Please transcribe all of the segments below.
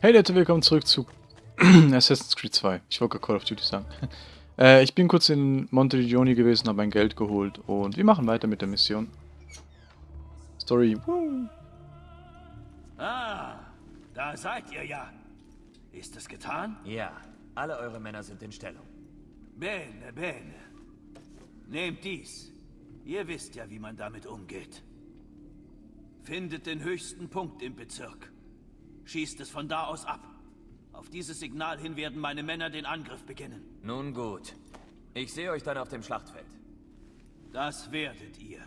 Hey Leute, willkommen zurück zu Assassin's Creed 2. Ich wollte Call of Duty sagen. äh, ich bin kurz in Montegioni gewesen, habe mein Geld geholt und wir machen weiter mit der Mission. Story. Woo. Ah, da seid ihr ja. Ist es getan? Ja, alle eure Männer sind in Stellung. Bene, bene. Nehmt dies. Ihr wisst ja, wie man damit umgeht. Findet den höchsten Punkt im Bezirk. Schießt es von da aus ab. Auf dieses Signal hin werden meine Männer den Angriff beginnen. Nun gut. Ich sehe euch dann auf dem Schlachtfeld. Das werdet ihr.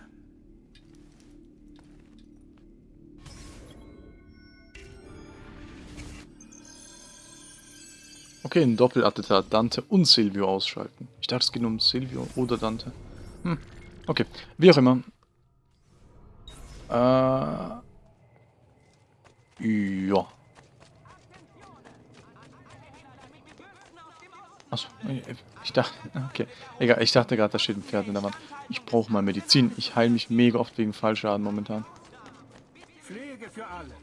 Okay, ein Doppelattentat. Dante und Silvio ausschalten. Ich dachte, es geht um Silvio oder Dante. Hm. Okay, wie auch immer. Äh... Ja. Achso, ich dachte, okay. Egal, ich dachte gerade, da steht ein Pferd in der Wand. Ich brauche mal Medizin. Ich heile mich mega oft wegen Fallschaden momentan. Pflege für alle.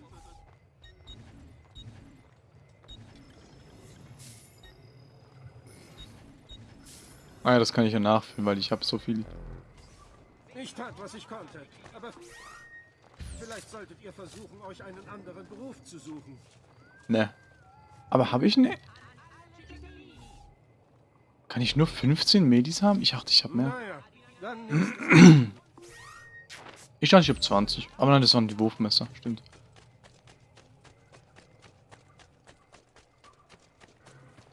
Ah ja, das kann ich ja nachführen, weil ich habe so viel. Ich tat, was ich konnte, aber vielleicht solltet ihr versuchen, euch einen anderen Beruf zu suchen. Ne. Aber habe ich ne? Kann ich nur 15 Medis haben? Ich dachte, ich habe mehr. ich dachte, ich habe 20. Aber nein, das waren die Wurfmesser. Stimmt.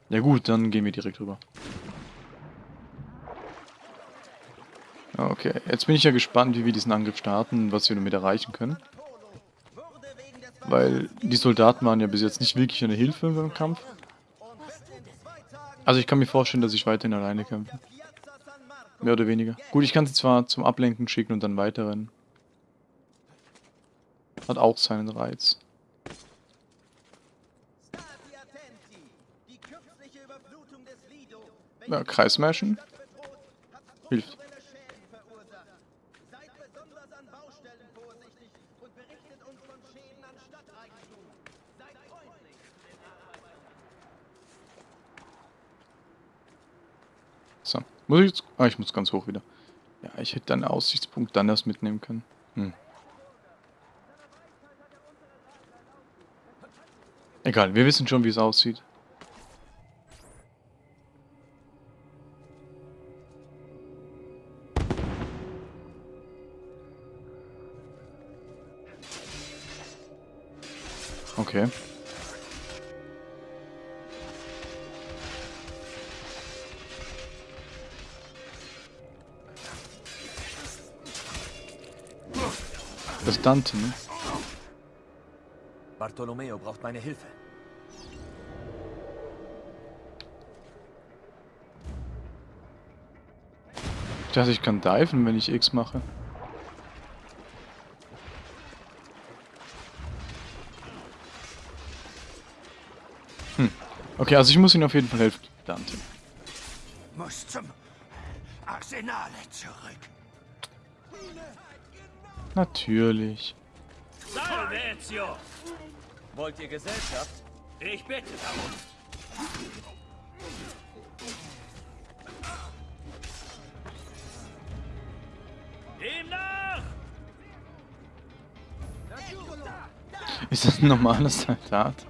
Ja gut, dann gehen wir direkt rüber. Okay, jetzt bin ich ja gespannt, wie wir diesen Angriff starten was wir damit erreichen können. Weil die Soldaten waren ja bis jetzt nicht wirklich eine Hilfe beim Kampf. Also ich kann mir vorstellen, dass ich weiterhin alleine kämpfe. Mehr oder weniger. Gut, ich kann sie zwar zum Ablenken schicken und dann weiterrennen. Hat auch seinen Reiz. Ja, Kreismärschen. Hilft. So. Muss ich jetzt... Ah, ich muss ganz hoch wieder. Ja, ich hätte einen Aussichtspunkt dann erst mitnehmen können. Hm. Egal, wir wissen schon, wie es aussieht. Okay. Dante, ne? Bartolomeo braucht meine Hilfe. Ich dachte, ich kann diven, wenn ich X mache. Hm. Okay, also ich muss ihm auf jeden Fall helfen. Dante. Muss zum Arsenale zurück. Natürlich. Salvezio! Wollt ihr Gesellschaft? Ich bitte darum. Nach! Ist das ein normales Soldat?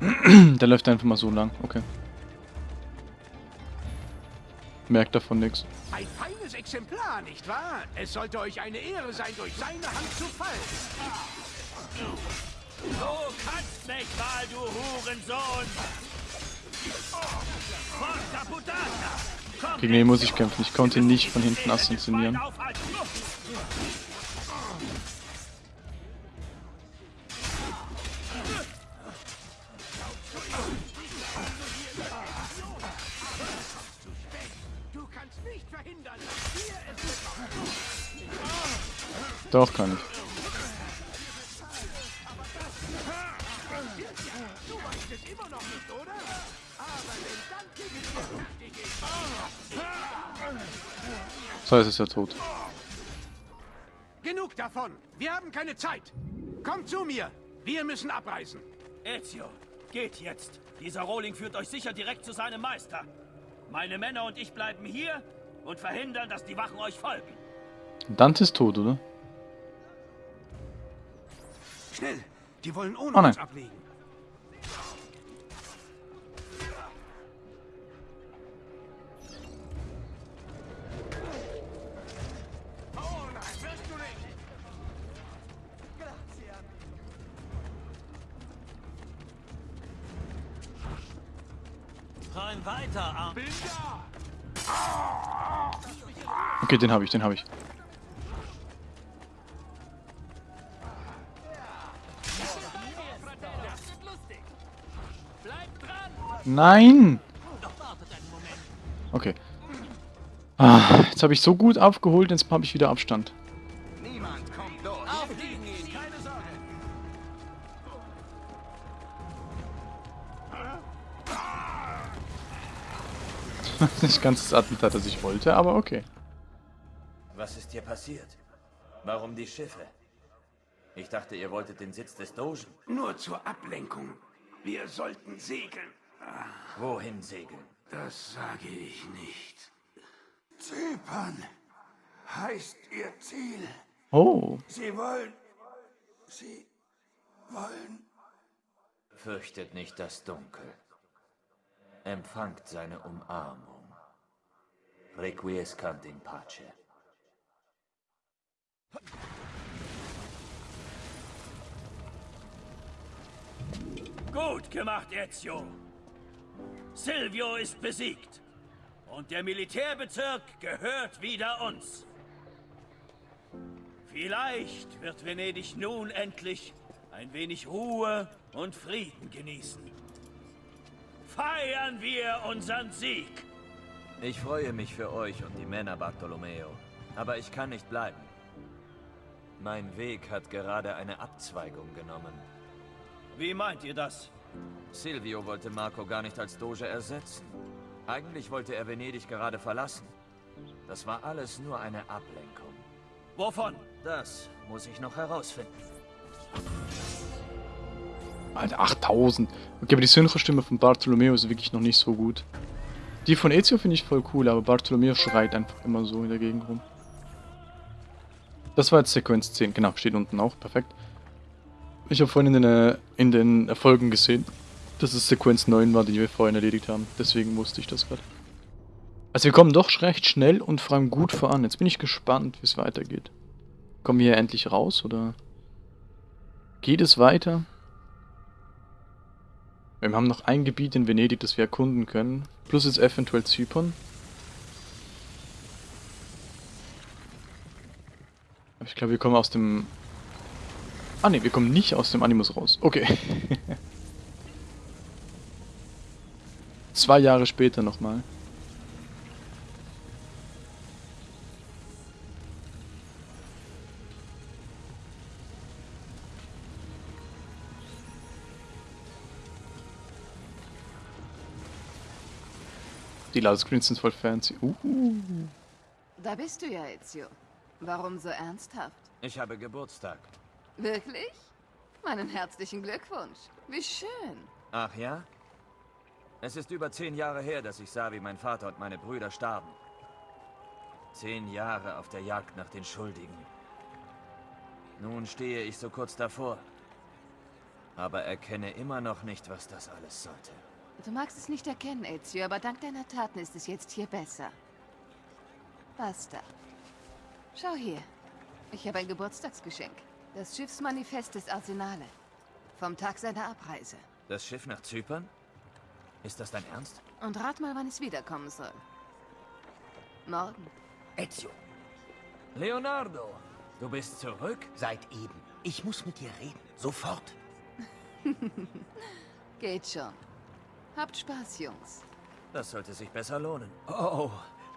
Der läuft einfach mal so lang, okay. Merkt davon nichts. Ein feines Exemplar, nicht wahr? Es sollte euch eine Ehre sein, durch seine Hand zu fallen. Du kannst nicht mal, du Hurensohn! Gegen den muss ich kämpfen. Ich konnte ihn nicht von hinten assassinieren. Doch, kann ich. So, jetzt ist er tot. Genug davon. Wir haben keine Zeit. Kommt zu mir. Wir müssen abreisen. Ezio, geht jetzt. Dieser Rohling führt euch sicher direkt zu seinem Meister. Meine Männer und ich bleiben hier und verhindern, dass die Wachen euch folgen. Dante ist tot, oder? Schnell! Die wollen ohne Oh nein. uns ablegen. Rein weiter, Arm. Okay, den habe ich, den habe ich. Nein! Okay. Ah, jetzt habe ich so gut aufgeholt, jetzt habe ich wieder Abstand. Niemand kommt durch. Aufliegen ihn! Keine Sorge. Nicht ganz das Attentat, das ich wollte, aber okay. Was ist hier passiert? Warum die Schiffe? Ich dachte, ihr wolltet den Sitz des Dogen. Nur zur Ablenkung. Wir sollten segeln. Wohin segeln? Das sage ich nicht. Zypern heißt ihr Ziel. Oh, Sie wollen... Sie wollen... Fürchtet nicht das Dunkel. Empfangt seine Umarmung. Requiescant in pace. Gut gemacht, Ezio. Silvio ist besiegt. Und der Militärbezirk gehört wieder uns. Vielleicht wird Venedig nun endlich ein wenig Ruhe und Frieden genießen. Feiern wir unseren Sieg! Ich freue mich für euch und die Männer, Bartolomeo. Aber ich kann nicht bleiben. Mein Weg hat gerade eine Abzweigung genommen. Wie meint ihr das? Silvio wollte Marco gar nicht als Doge ersetzen. Eigentlich wollte er Venedig gerade verlassen. Das war alles nur eine Ablenkung. Wovon? Das muss ich noch herausfinden. Alter, 8000. Okay, aber die Synchrostimme von Bartolomeo ist wirklich noch nicht so gut. Die von Ezio finde ich voll cool, aber Bartolomeo schreit einfach immer so in der Gegend rum. Das war jetzt Sequenz 10, genau, steht unten auch, perfekt. Ich habe vorhin in den, äh, in den Erfolgen gesehen, dass es Sequenz 9 war, die wir vorhin erledigt haben. Deswegen wusste ich das gerade. Also wir kommen doch recht schnell und vor allem gut voran. Jetzt bin ich gespannt, wie es weitergeht. Kommen wir hier endlich raus, oder geht es weiter? Wir haben noch ein Gebiet in Venedig, das wir erkunden können. Plus jetzt eventuell Zypern. Ich glaube, wir kommen aus dem... Ah ne, wir kommen nicht aus dem Animus raus. Okay. Zwei Jahre später nochmal. Die Ladescreens sind voll fancy. Uh. Da bist du ja, Ezio. Warum so ernsthaft? Ich habe Geburtstag. Wirklich? Meinen herzlichen Glückwunsch. Wie schön. Ach ja? Es ist über zehn Jahre her, dass ich sah, wie mein Vater und meine Brüder starben. Zehn Jahre auf der Jagd nach den Schuldigen. Nun stehe ich so kurz davor. Aber erkenne immer noch nicht, was das alles sollte. Du magst es nicht erkennen, Ezio, aber dank deiner Taten ist es jetzt hier besser. Basta. Schau hier. Ich habe ein Geburtstagsgeschenk. Das Schiffsmanifest des Arsenale. Vom Tag seiner Abreise. Das Schiff nach Zypern? Ist das dein Ernst? Und rat mal, wann es wiederkommen soll. Morgen. Ezio, Leonardo, du bist zurück? seit eben. Ich muss mit dir reden. Sofort. Geht schon. Habt Spaß, Jungs. Das sollte sich besser lohnen. Oh,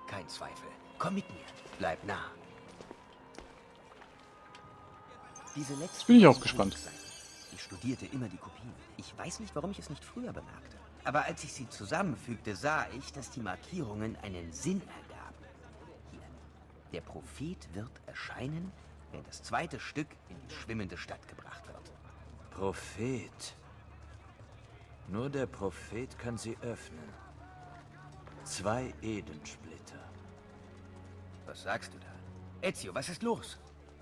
kein Zweifel. Komm mit mir. Bleib nah. Diese letzte bin ich auch gespannt. Ich studierte immer die Kopien. Ich weiß nicht, warum ich es nicht früher bemerkte. Aber als ich sie zusammenfügte, sah ich, dass die Markierungen einen Sinn ergaben. Hier. Der Prophet wird erscheinen, wenn das zweite Stück in die schwimmende Stadt gebracht wird. Prophet. Nur der Prophet kann sie öffnen. Zwei Edensplitter. Was sagst du da? Ezio, was ist los?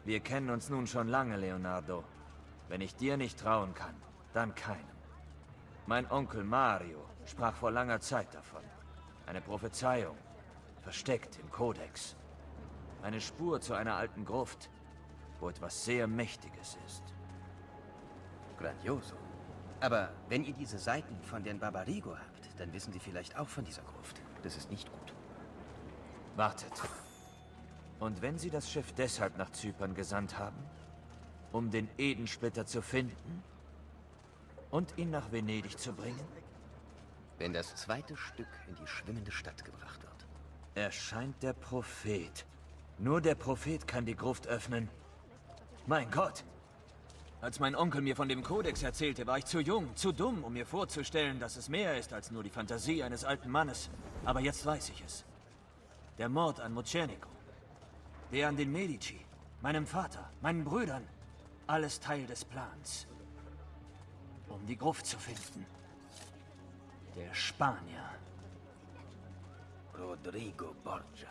Wir kennen uns nun schon lange, Leonardo. Wenn ich dir nicht trauen kann, dann keinem. Mein Onkel Mario sprach vor langer Zeit davon. Eine Prophezeiung, versteckt im Kodex. Eine Spur zu einer alten Gruft, wo etwas sehr Mächtiges ist. Grandioso. Aber wenn ihr diese Seiten von den Barbarigo habt, dann wissen sie vielleicht auch von dieser Gruft. Das ist nicht gut. Wartet. Und wenn sie das Schiff deshalb nach Zypern gesandt haben? Um den Edensplitter zu finden? Und ihn nach Venedig zu bringen? Wenn das zweite Stück in die schwimmende Stadt gebracht wird. Erscheint der Prophet. Nur der Prophet kann die Gruft öffnen. Mein Gott! Als mein Onkel mir von dem Kodex erzählte, war ich zu jung, zu dumm, um mir vorzustellen, dass es mehr ist als nur die Fantasie eines alten Mannes. Aber jetzt weiß ich es. Der Mord an Mocenico. Der an den Medici. Meinem Vater, meinen Brüdern. Alles Teil des Plans. Um die Gruft zu finden. Der Spanier. Rodrigo Borgia.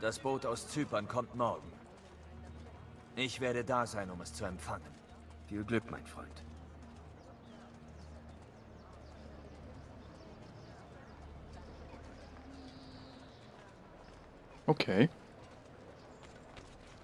Das Boot aus Zypern kommt morgen. Ich werde da sein, um es zu empfangen. Viel Glück, mein Freund. Okay.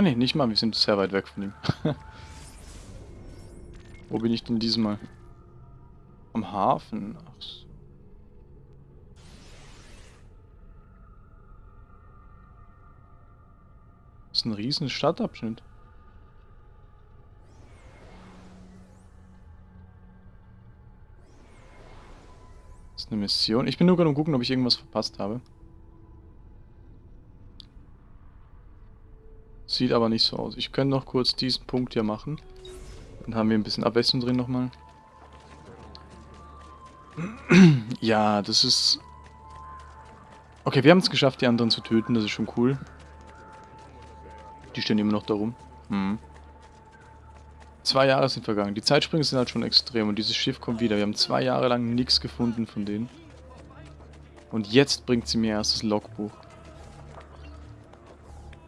Ah ne, nicht mal, wir sind sehr weit weg von ihm. Wo bin ich denn diesmal? Am Hafen. Ach so. Das ist ein riesen Stadtabschnitt. Das ist eine Mission. Ich bin nur gerade am gucken, ob ich irgendwas verpasst habe. Sieht aber nicht so aus. Ich könnte noch kurz diesen Punkt hier machen. Dann haben wir ein bisschen Abwechslung drin nochmal. ja, das ist... Okay, wir haben es geschafft, die anderen zu töten. Das ist schon cool. Die stehen immer noch da rum. Hm. Zwei Jahre sind vergangen. Die Zeitsprünge sind halt schon extrem und dieses Schiff kommt wieder. Wir haben zwei Jahre lang nichts gefunden von denen. Und jetzt bringt sie mir erst das Logbuch.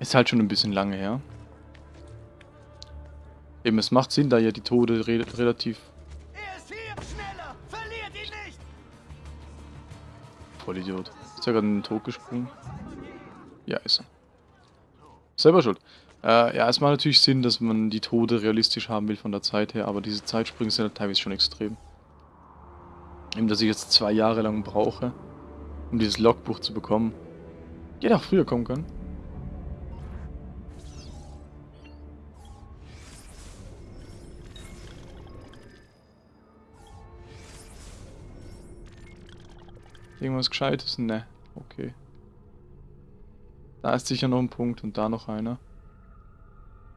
Ist halt schon ein bisschen lange her. Eben, es macht Sinn, da ja die Tode re relativ... Er ist hier! Schneller! Verliert ihn nicht! Vollidiot. Ist er gerade in den Tod gesprungen? Ja, ist er. Selber schuld. Äh, ja, es macht natürlich Sinn, dass man die Tode realistisch haben will von der Zeit her, aber diese Zeitsprünge sind halt teilweise schon extrem. Eben, dass ich jetzt zwei Jahre lang brauche, um dieses Logbuch zu bekommen. Hätte auch früher kommen können. Irgendwas Gescheites? Ne. Okay. Da ist sicher noch ein Punkt und da noch einer.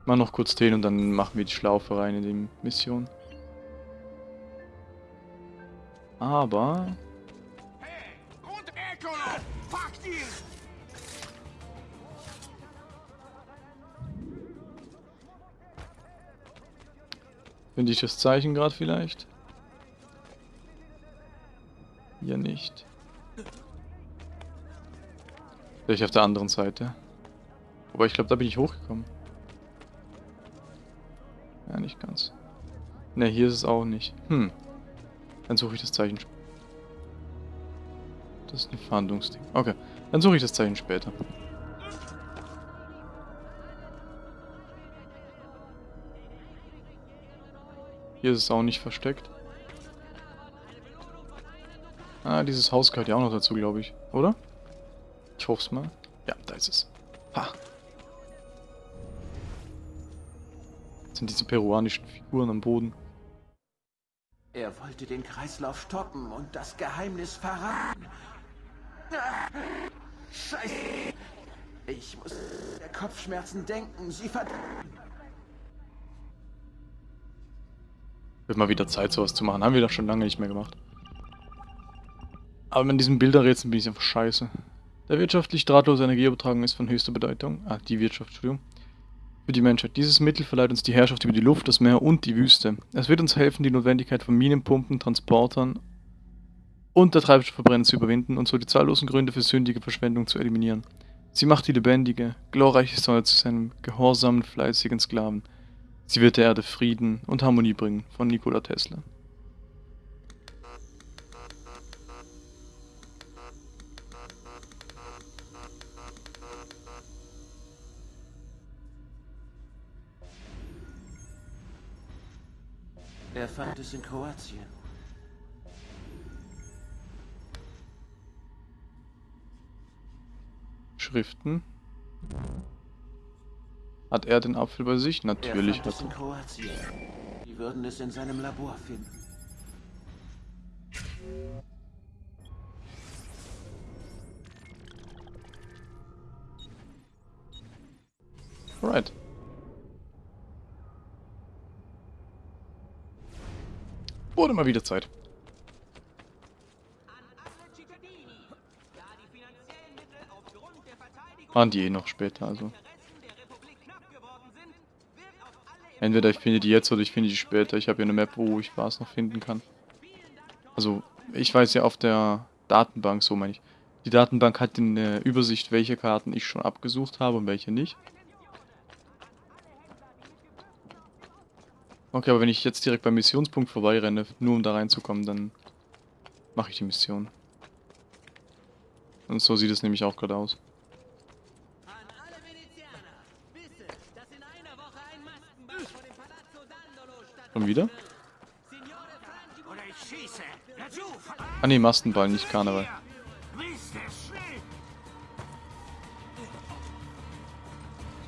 Mal noch kurz den und dann machen wir die Schlaufe rein in die Mission. Aber... Finde ich das Zeichen gerade vielleicht? Hier nicht. Vielleicht auf der anderen Seite. Aber ich glaube, da bin ich hochgekommen. Ja, nicht ganz. Ne, hier ist es auch nicht. Hm. Dann suche ich das Zeichen. sp- Das ist ein Fahndungsding. Okay, dann suche ich das Zeichen später. Hier ist es auch nicht versteckt. Ah, dieses Haus gehört ja auch noch dazu, glaube ich. Oder? Ich hoffe es mal. Ja, da ist es. Ha. Das sind diese peruanischen Figuren am Boden. Er wollte den Kreislauf stoppen und das Geheimnis verraten. Scheiße. Ich muss der Kopfschmerzen denken. Sie verdammt. Wird mal wieder Zeit, sowas zu machen. Haben wir doch schon lange nicht mehr gemacht. Aber mit diesen Bilderrätseln bin ich einfach scheiße. Der wirtschaftlich drahtlose Energieübertragung ist von höchster Bedeutung. Ah, die Wirtschaft, Entschuldigung. Für die Menschheit. Dieses Mittel verleiht uns die Herrschaft über die Luft, das Meer und die Wüste. Es wird uns helfen, die Notwendigkeit von Minenpumpen, Transportern und der Treibstoffverbrenner zu überwinden und so die zahllosen Gründe für sündige Verschwendung zu eliminieren. Sie macht die lebendige, glorreiche Sonne zu seinem gehorsamen, fleißigen Sklaven. Sie wird der Erde Frieden und Harmonie bringen, von Nikola Tesla. Er fand es in Kroatien. Schriften. Hat er den Apfel bei sich? Natürlich er fand hat es in er. Kroatien. Die würden es in seinem Labor finden. Alright. Wurde mal wieder Zeit. Waren die eh noch später, also. Entweder ich finde die jetzt oder ich finde die später. Ich habe hier eine Map, wo ich was noch finden kann. Also, ich weiß ja auf der Datenbank, so meine ich. Die Datenbank hat eine Übersicht, welche Karten ich schon abgesucht habe und welche nicht. Okay, aber wenn ich jetzt direkt beim Missionspunkt vorbeirenne, nur um da reinzukommen, dann mache ich die Mission. Und so sieht es nämlich auch gerade aus. Schon wieder? Ah ne, Mastenball, nicht Karneval.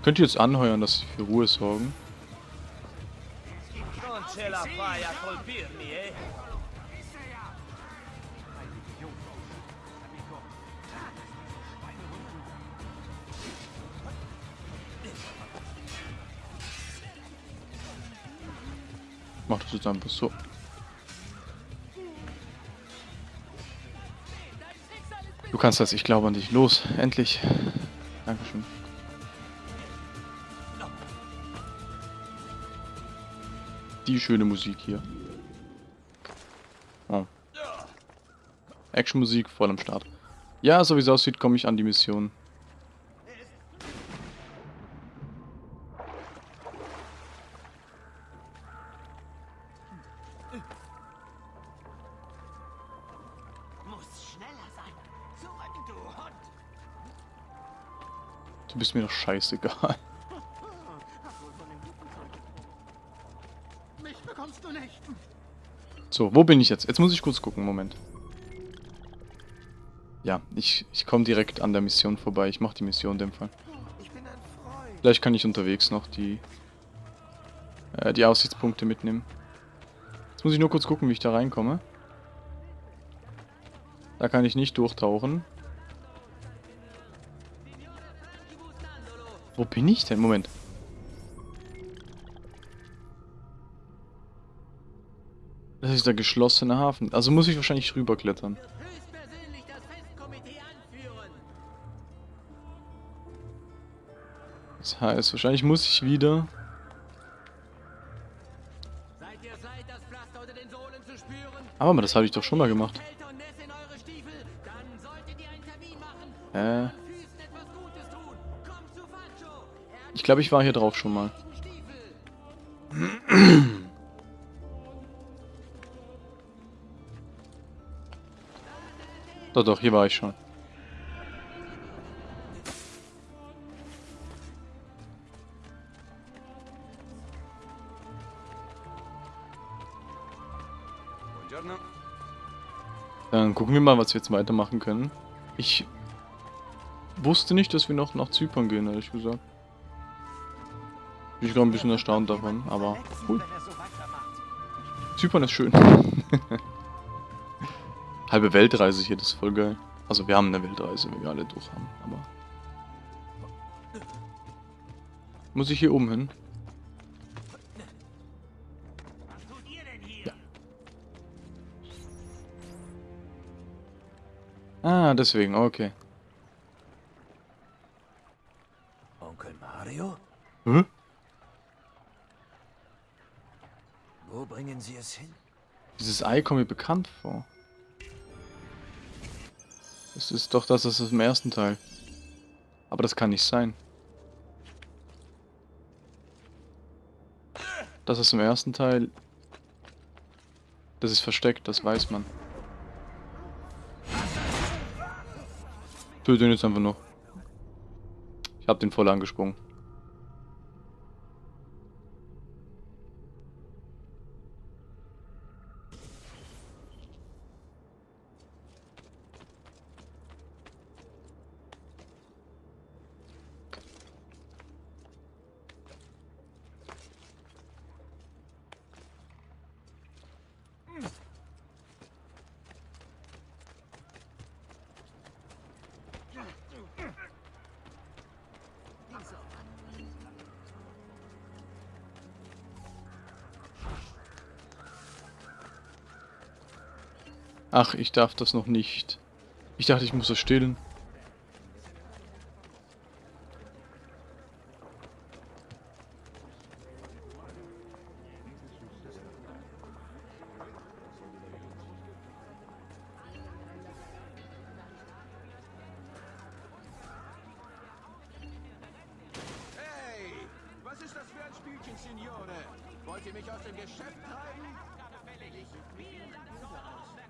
Könnt ihr jetzt anheuern, dass sie für Ruhe sorgen? La fai a colpirmi, eh? Mach das jetzt einfach so. Du kannst das, ich glaube an dich. Los, endlich. Dankeschön. Die schöne Musik hier. Oh. Actionmusik voll am Start. Ja, so wie es aussieht, komme ich an die Mission. Du bist mir doch scheißegal. So, wo bin ich jetzt? Jetzt muss ich kurz gucken, Moment. Ja, ich, ich komme direkt an der Mission vorbei. Ich mache die Mission in dem Fall. Vielleicht kann ich unterwegs noch die, äh, die Aussichtspunkte mitnehmen. Jetzt muss ich nur kurz gucken, wie ich da reinkomme. Da kann ich nicht durchtauchen. Wo bin ich denn? Moment. Der geschlossene Hafen. Also muss ich wahrscheinlich rüberklettern. Das heißt, wahrscheinlich muss ich wieder... Ihr seid, das? Aber habe ich doch schon mal gemacht. Äh, ich glaube, ich war hier drauf schon mal. Doch, doch, hier war ich schon. Dann gucken wir mal, was wir jetzt weitermachen können. Ich wusste nicht, dass wir noch nach Zypern gehen, ehrlich gesagt. Bin ich gerade ein bisschen erstaunt davon, aber cool. Er. Zypern ist schön. Halbe Weltreise hier, das ist voll geil. Also wir haben eine Weltreise, wenn wir alle durch haben, aber... Muss ich hier oben hin? Ja. Ah, deswegen, okay. Onkel Mario? Hä? Wo bringen Sie es hin? Dieses Ei kommt mir bekannt vor. Es ist doch das, ist im ersten Teil. Aber das kann nicht sein. Das ist im ersten Teil. Das ist versteckt, das weiß man. Töte ihn jetzt einfach noch. Ich hab den voll angesprungen. Ach, ich darf das noch nicht. Ich dachte, ich muss das stillen.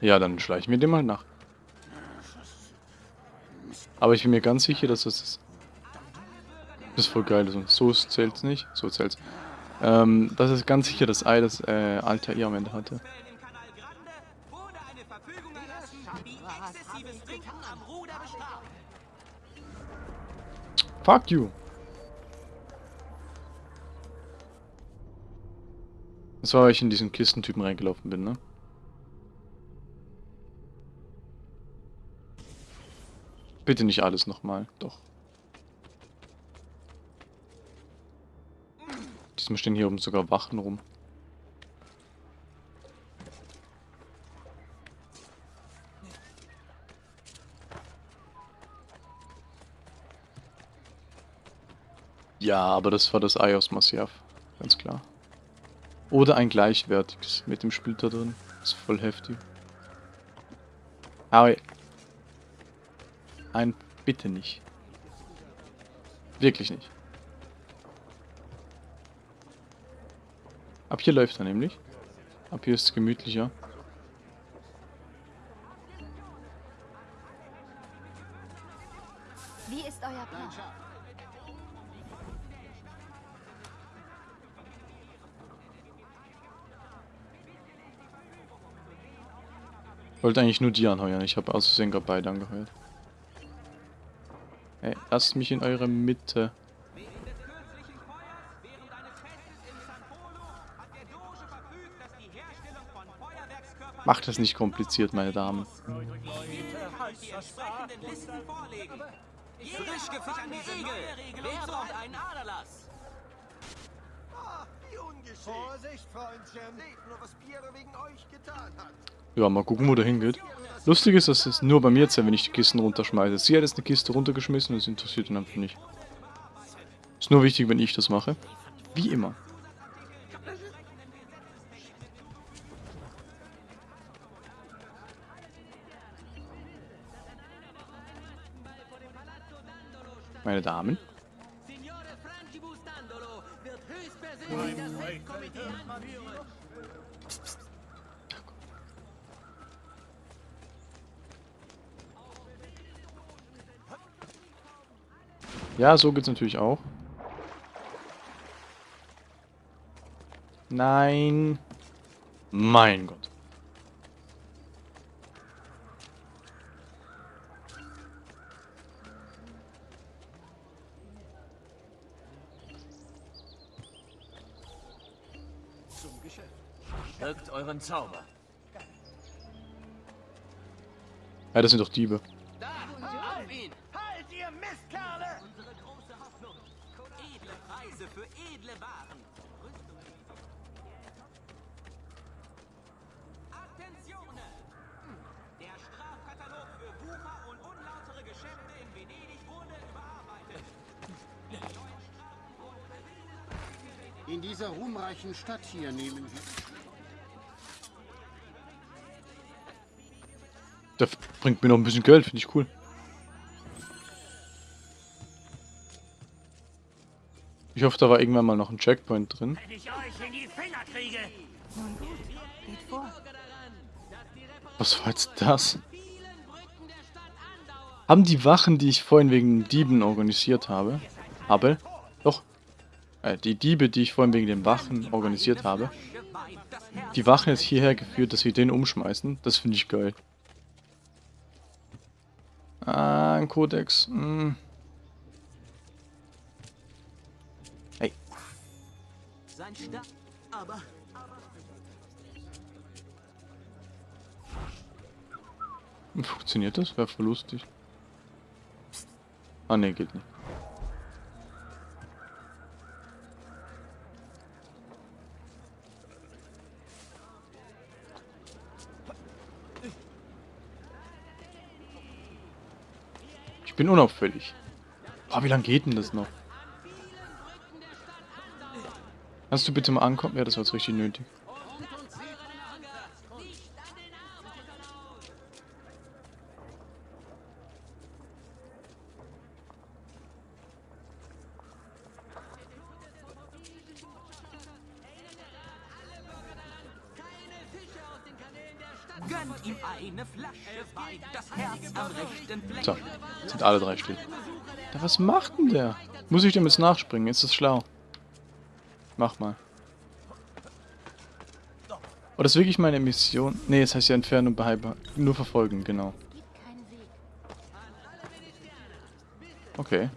Ja, dann schleichen wir dem mal nach. Aber ich bin mir ganz sicher, dass das ist. Das ist voll geil. So zählt's nicht. So zählt's. Ähm, das ist ganz sicher das Ei, das äh, Alter ihr am Ende hatte. Fuck you. Das war, weil ich in diesen Kistentypen reingelaufen bin, ne? Bitte nicht alles nochmal, doch. Diesmal stehen hier oben sogar Wachen rum. Ja, aber das war das Ei aus Masyaf. Ganz klar. Oder ein gleichwertiges mit dem Splitter drin. ist voll heftig. Aber ein bitte nicht. Wirklich nicht. Ab hier läuft er nämlich. Ab hier ist es gemütlicher. Wie ist euer Plan? Ich wollte eigentlich nur die anheuern. Ich habe aus Versehen gerade beide angeheuert. Hey, lasst mich in eure Mitte. Macht es nicht kompliziert, meine Damen. Frisch gefahrene Regel. Wer braucht einen Aderlass? Ungeschickt. Vorsicht, Freundchen. Seht nur, was Piero wegen euch getan hat. Ja, mal gucken, wo der hingeht. Lustig ist, dass es nur bei mir zählt, wenn ich die Kisten runterschmeiße. Sie hat jetzt eine Kiste runtergeschmissen und es interessiert ihn einfach nicht. Ist nur wichtig, wenn ich das mache. Wie immer. Meine Damen. Ja, so geht's natürlich auch. Nein. Mein Gott. Euren Zauber. Ja, das sind doch Diebe. Auf ihn! Halt, ihr Mistkerle! Unsere große Hoffnung. Edle Preise für edle Waren. Attenzione! Der Strafkatalog für Wucher und unlautere Geschäfte in Venedig wurde überarbeitet. In dieser ruhmreichen Stadt hier nehmen wir... Der bringt mir noch ein bisschen Geld, finde ich cool. Ich hoffe, da war irgendwann mal noch ein Checkpoint drin. Was war jetzt das? Haben die Wachen, die ich vorhin wegen Dieben organisiert habe, habe, doch, äh, die Diebe, die ich vorhin wegen den Wachen organisiert habe, die Wachen jetzt hierher geführt, dass wir den umschmeißen? Das finde ich geil. Ah, ein Kodex. Hm. Hey, Sein Sta Aber funktioniert das? Wäre voll lustig. Ah, ne, geht nicht. Bin unauffällig. Boah, wie lange geht denn das noch? Kannst du bitte mal ankommen? Ja, das war jetzt richtig nötig. Alle drei still. Ja, was macht denn der? Muss ich dem jetzt nachspringen? Ist das schlau? Mach mal. Oh, das ist wirklich meine Mission? Ne, das heißt ja entfernen und behalten. Nur verfolgen, genau. Okay.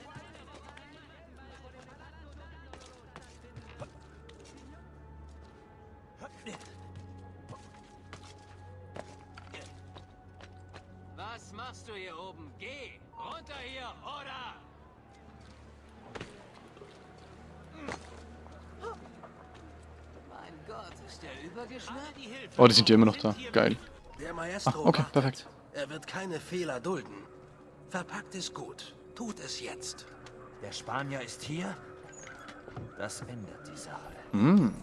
Oh, die sind ja immer noch da. Geil. Der Maestro Ah, okay, perfekt. Er wird keine Fehler dulden. Verpackt es gut. Tut es jetzt. Der Spanier ist hier? Das ändert die Sache. Hm.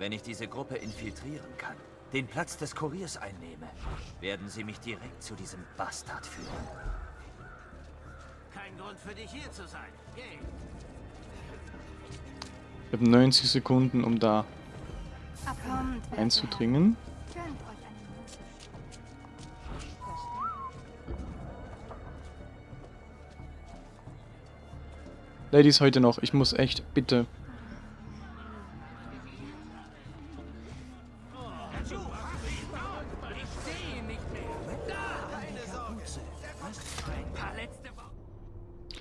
Wenn ich diese Gruppe infiltrieren kann, den Platz des Kuriers einnehme, werden sie mich direkt zu diesem Bastard führen. Kein Grund für dich hier zu sein. Geh! Ich habe 90 Sekunden, um da einzudringen. Ladies, heute noch. Ich muss echt, bitte.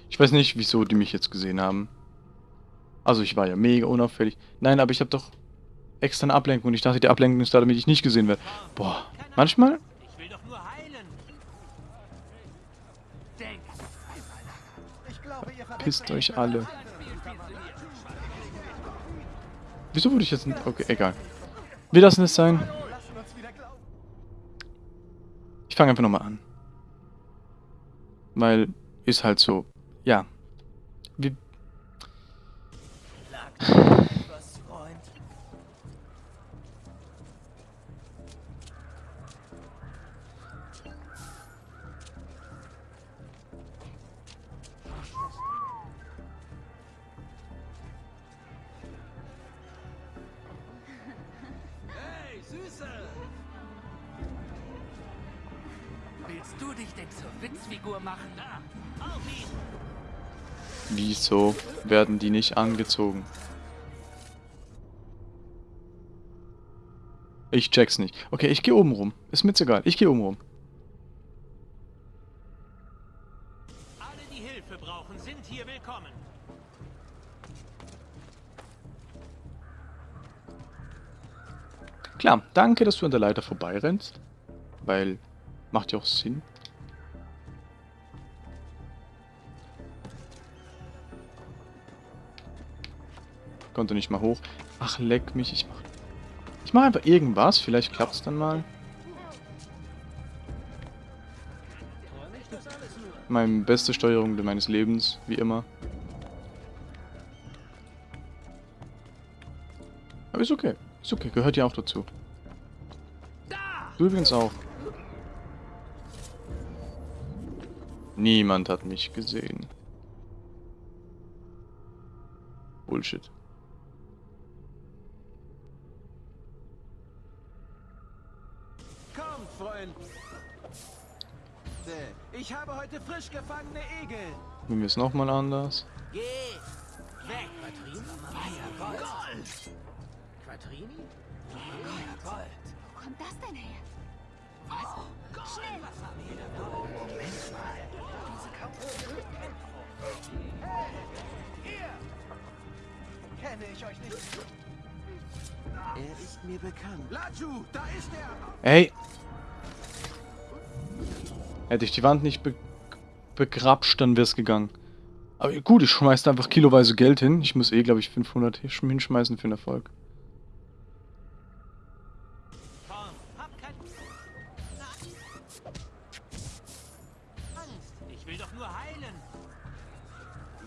Ich weiß nicht, wieso die mich jetzt gesehen haben. Also ich war ja mega unauffällig. Nein, aber ich habe doch extra eine Ablenkung. Ich dachte, die Ablenkung ist da, damit ich nicht gesehen werde. Boah, manchmal pisst euch alle. Wieso wurde ich jetzt... Okay, egal. Wir lassen es sein. Ich fange einfach nochmal an. Weil, ist halt so. Ja. Wir, werden die nicht angezogen? Ich check's nicht. Okay, ich gehe oben rum. Ist mir jetzt egal. Ich gehe oben rum. Alle, die Hilfe brauchen, sind hier willkommen. Klar, danke, dass du an der Leiter vorbeirennst. Weil, macht ja auch Sinn. Konnte nicht mal hoch. Ach, leck mich, ich mach... Ich mache einfach irgendwas, vielleicht klappt es dann mal. Meine beste Steuerung meines Lebens, wie immer. Aber ist okay. Ist okay, gehört ja auch dazu. Du übrigens auch. Niemand hat mich gesehen. Bullshit. Heute frisch gefangene Egel. Nehmen wir es nochmal anders. Geh weg. Feuergold. Gold. Quattrini? Feuergold. Wo kommt das denn her? Oh, Gold. Schnell. Moment mal. Diese kaputte Ihr! Kenne ich euch nicht? Er ist mir bekannt. Laju, da ist er. Ey! Hätte ich die Wand nicht be begrapscht, dann wäre es gegangen. Aber gut, ich schmeiß da einfach kiloweise Geld hin. Ich muss eh, glaube ich, 500 hinschmeißen für den Erfolg. Komm, hab kein... Angst. Ich will doch nur heilen.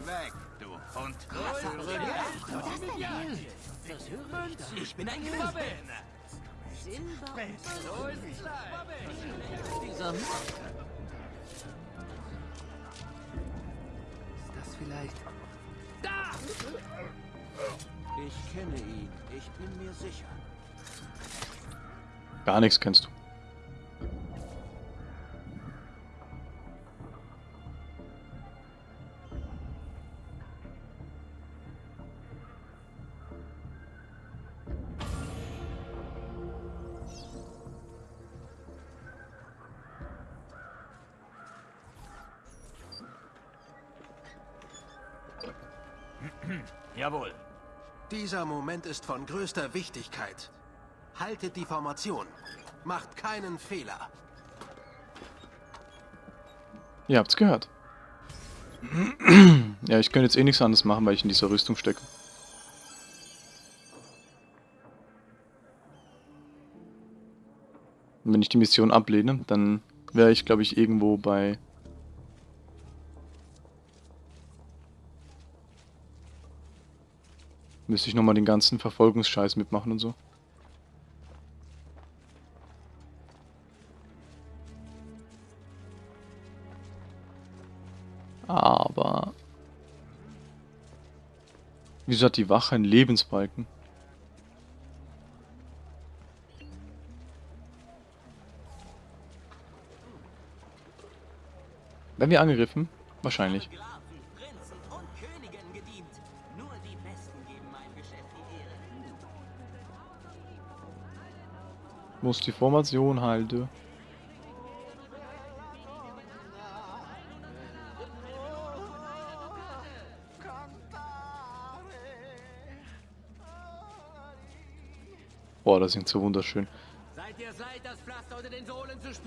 Weg, du Hund. Ich bin ein Quabbel. Dieser Mann. Ich kenne ihn. Ich bin mir sicher. Gar nichts kennst du. Jawohl. Dieser Moment ist von größter Wichtigkeit. Haltet die Formation. Macht keinen Fehler. Ihr habt's gehört. ja, ich könnte jetzt eh nichts anderes machen, weil ich in dieser Rüstung stecke. Und wenn ich die Mission ablehne, dann wäre ich, glaube ich, irgendwo bei... Müsste ich nochmal den ganzen Verfolgungsscheiß mitmachen und so. Aber... Wieso hat die Wache einen Lebensbalken? Werden wir angegriffen? Wahrscheinlich. Muss die Formation halte. Boah, das singt so wunderschön.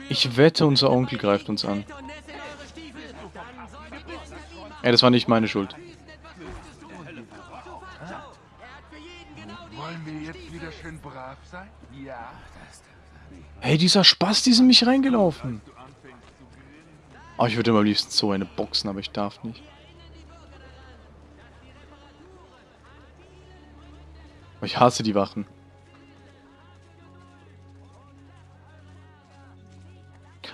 Ich wette, unser Onkel greift uns an. Ey, das war nicht meine Schuld. Hey, dieser Spaß, die sind mich reingelaufen. Oh, ich würde immer am liebsten so eine boxen, aber ich darf nicht. Ich hasse die Wachen.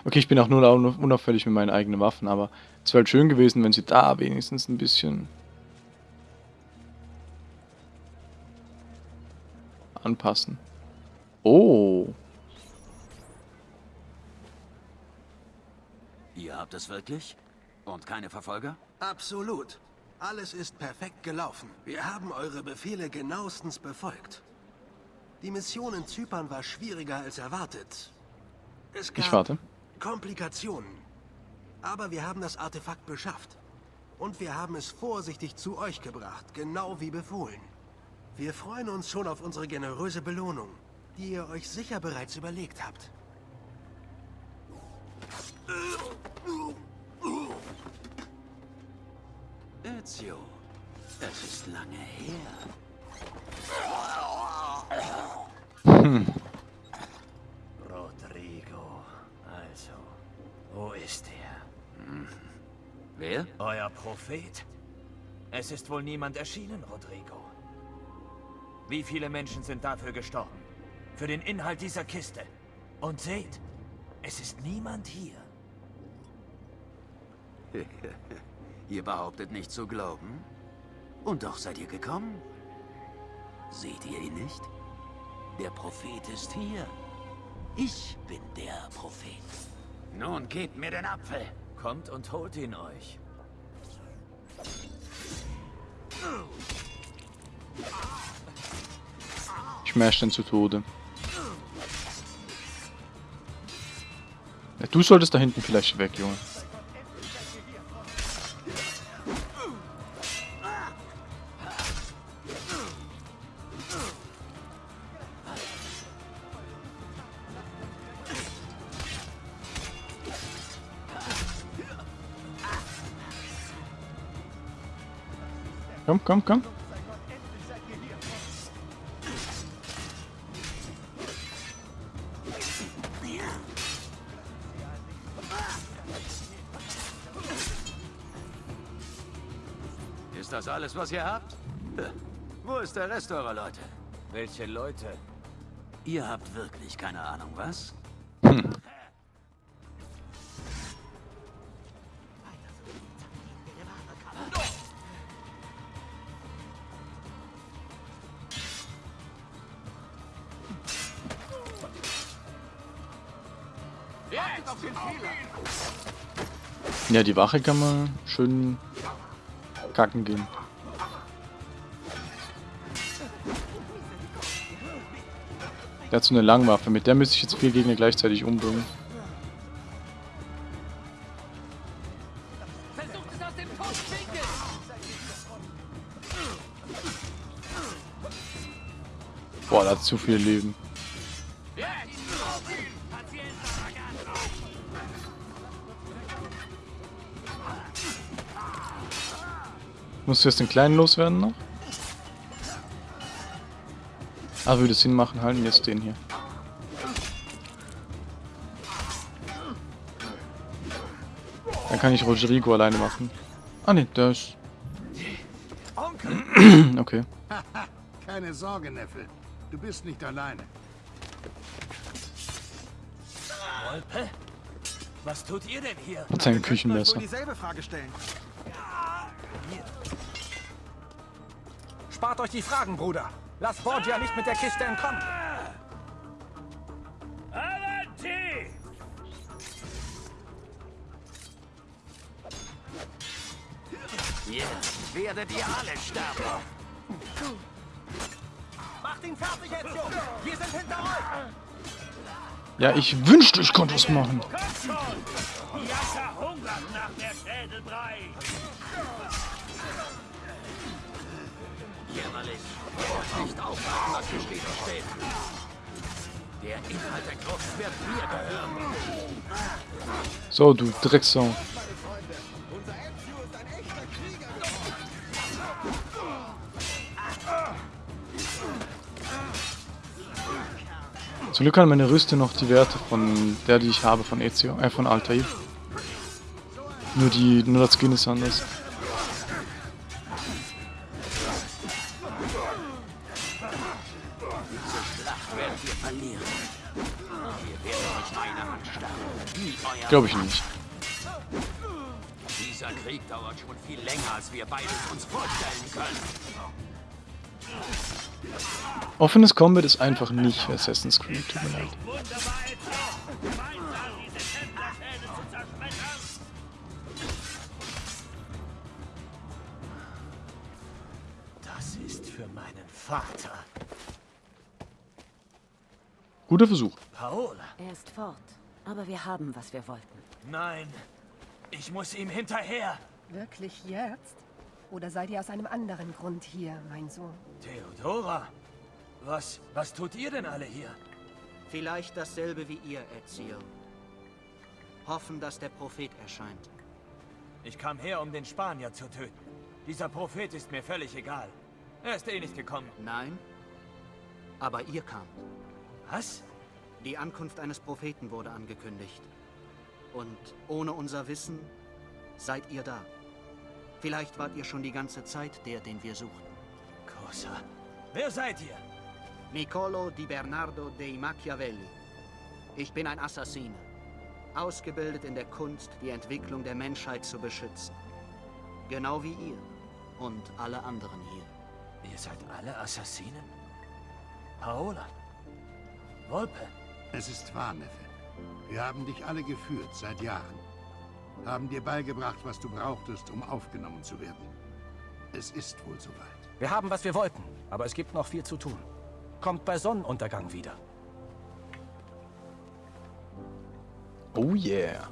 Okay, ich bin auch nur unauffällig mit meinen eigenen Waffen, aber es wäre halt schön gewesen, wenn sie da wenigstens ein bisschen anpassen. Oh. Habt es wirklich? Und keine Verfolger? Absolut. Alles ist perfekt gelaufen. Wir haben eure Befehle genauestens befolgt. Die Mission in Zypern war schwieriger als erwartet. Es gab Ich warte. Komplikationen. Aber wir haben das Artefakt beschafft. Und wir haben es vorsichtig zu euch gebracht, genau wie befohlen. Wir freuen uns schon auf unsere generöse Belohnung. die ihr euch sicher bereits überlegt habt. Ezio, es ist lange her. Rodrigo, also, wo ist er? Wer? Euer Prophet. Es ist wohl niemand erschienen, Rodrigo. Wie viele Menschen sind dafür gestorben? Für den Inhalt dieser Kiste. Und seht, es ist niemand hier. Ihr behauptet nicht zu glauben? Und doch seid ihr gekommen? Seht ihr ihn nicht? Der Prophet ist hier. Ich bin der Prophet. Nun gebt mir den Apfel. Kommt und holt ihn euch. Ich smash den zu Tode. Ja, du solltest da hinten vielleicht weg, Junge. Komm, komm, komm. Ist das alles, was ihr habt? Wo ist der Rest eurer Leute? Welche Leute? Ihr habt wirklich keine Ahnung, was? Ja, die Wache kann man schön kacken gehen. Der hat so eine Langwaffe, mit der müsste ich jetzt vier Gegner gleichzeitig umbringen. Boah, der hat zu viel Leben. Musst du jetzt den Kleinen loswerden noch? Ah, würde es Sinn machen, halten jetzt den hier. Dann kann ich Rodrigo alleine machen. Ah ne, der ist... okay. Keine Sorge, Neffe. Du bist nicht alleine. Wolpe? Was tut ihr denn hier? Mit seinem Küchenmesser. Spart euch die Fragen, Bruder. Lasst Borgia nicht mit der Kiste entkommen. Avanti! Jetzt werdet ihr alle sterben. Macht ihn fertig, Ezio. Wir sind hinter euch. Ja, ich wünschte, ich konnte was machen. Kommt schon! Die Jacke hungert nach der Schädelbrei. Jämmerlich. Nicht aufwarten, was geschrieben steht. Der Inhalt der Gruft wird mir gehören. So, du Drecksau. Zum Glück kann meine Rüste noch die Werte von der, die ich habe von Ezio, äh, von Altair. Nur die, nur das Skin ist anders. Glaube ich nicht. Dieser Krieg dauert schon viel länger, als wir beides uns vorstellen können. Offenes Combat ist einfach nicht Assassin's Creed, tut mir leid. Das ist für meinen Vater. Guter Versuch. Paola. Er ist fort. Aber wir haben, was wir wollten. Nein. Ich muss ihm hinterher. Wirklich jetzt? Oder seid ihr aus einem anderen Grund hier, mein Sohn? Theodora. Was, was tut ihr denn alle hier? Vielleicht dasselbe wie ihr, Ezio. Hoffen, dass der Prophet erscheint. Ich kam her, um den Spanier zu töten. Dieser Prophet ist mir völlig egal. Er ist eh nicht gekommen. Nein, aber ihr kamt. Was? Die Ankunft eines Propheten wurde angekündigt. Und ohne unser Wissen seid ihr da. Vielleicht wart ihr schon die ganze Zeit der, den wir suchten. Cosa? Wer seid ihr? Niccolo di Bernardo dei Machiavelli. Ich bin ein Assassine. Ausgebildet in der Kunst, die Entwicklung der Menschheit zu beschützen. Genau wie ihr und alle anderen hier. Ihr seid alle Assassinen? Paola? Volpe? Es ist wahr, Neffe. Wir haben dich alle geführt, seit Jahren. Haben dir beigebracht, was du brauchtest, um aufgenommen zu werden. Es ist wohl soweit. Wir haben, was wir wollten, aber es gibt noch viel zu tun. Kommt bei Sonnenuntergang wieder. Oh yeah.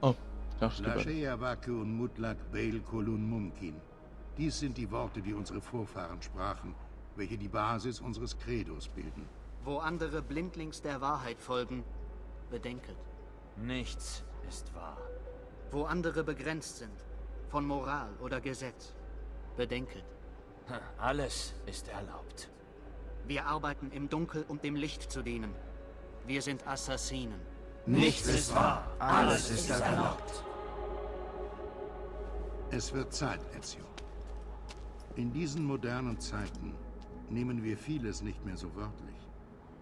Oh, da steht was. Lashea Wake und Mutlak Beil Kolun Mumkin. Dies sind die Worte, die unsere Vorfahren sprachen, welche die Basis unseres Credos bilden. Wo andere blindlings der Wahrheit folgen, bedenket. Nichts ist wahr. Wo andere begrenzt sind, von Moral oder Gesetz, bedenket. Alles ist erlaubt. Wir arbeiten im Dunkel, um dem Licht zu dienen. Wir sind Assassinen. Nichts ist wahr. Alles ist erlaubt. Es wird Zeit, Ezio. In diesen modernen Zeiten nehmen wir vieles nicht mehr so wörtlich.